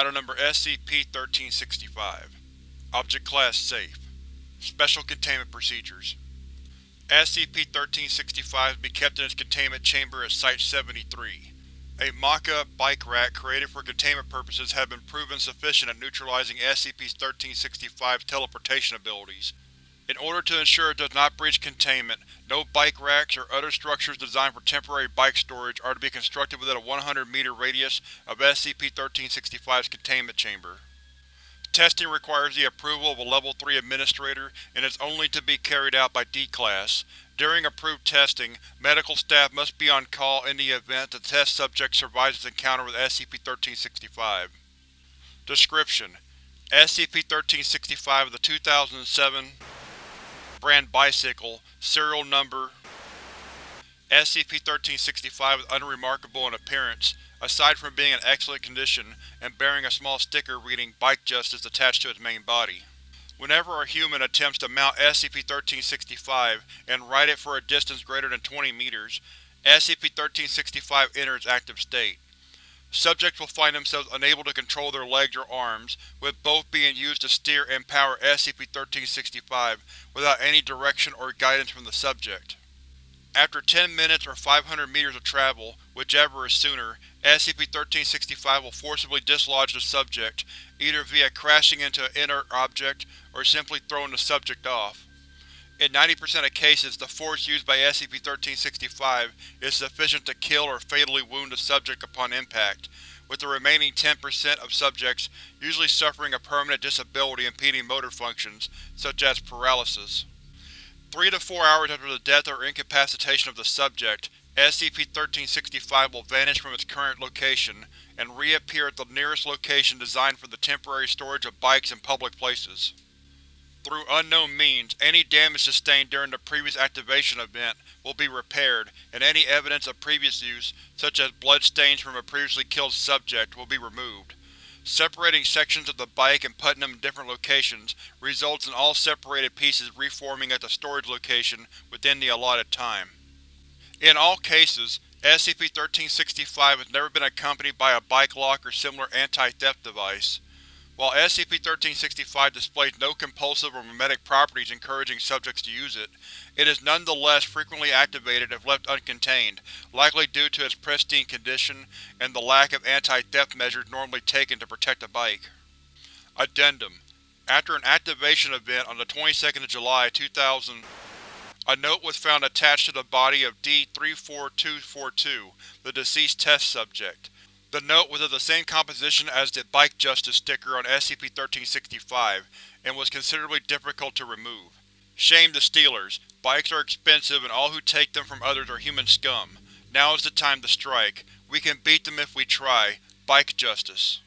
Item Number SCP-1365 Object Class Safe Special Containment Procedures SCP-1365 is be kept in its containment chamber at Site-73. A mock-up bike rack created for containment purposes has been proven sufficient at neutralizing SCP-1365's teleportation abilities. In order to ensure it does not breach containment, no bike racks or other structures designed for temporary bike storage are to be constructed within a 100-meter radius of SCP-1365's containment chamber. Testing requires the approval of a Level 3 Administrator and is only to be carried out by D-Class. During approved testing, medical staff must be on call in the event the test subject survives its encounter with SCP-1365. Description: SCP-1365 is a 2007 brand bicycle, serial number SCP-1365 is unremarkable in appearance, aside from being in excellent condition and bearing a small sticker reading Bike Justice attached to its main body. Whenever a human attempts to mount SCP-1365 and ride it for a distance greater than 20 meters, SCP-1365 enters active state. Subjects will find themselves unable to control their legs or arms, with both being used to steer and power SCP-1365 without any direction or guidance from the subject. After 10 minutes or 500 meters of travel, whichever is sooner, SCP-1365 will forcibly dislodge the subject, either via crashing into an inert object or simply throwing the subject off. In 90% of cases, the force used by SCP-1365 is sufficient to kill or fatally wound the subject upon impact, with the remaining 10% of subjects usually suffering a permanent disability impeding motor functions, such as paralysis. Three to four hours after the death or incapacitation of the subject, SCP-1365 will vanish from its current location and reappear at the nearest location designed for the temporary storage of bikes in public places. Through unknown means, any damage sustained during the previous activation event will be repaired, and any evidence of previous use, such as blood stains from a previously killed subject, will be removed. Separating sections of the bike and putting them in different locations results in all separated pieces reforming at the storage location within the allotted time. In all cases, SCP-1365 has never been accompanied by a bike lock or similar anti-theft device. While SCP-1365 displays no compulsive or memetic properties encouraging subjects to use it, it is nonetheless frequently activated if left uncontained, likely due to its pristine condition and the lack of anti-theft measures normally taken to protect a bike. Addendum After an activation event on the 22nd of July 2000, a note was found attached to the body of D-34242, the deceased test subject. The note was of the same composition as the Bike Justice sticker on SCP-1365, and was considerably difficult to remove. Shame the stealers. Bikes are expensive and all who take them from others are human scum. Now is the time to strike. We can beat them if we try. Bike Justice.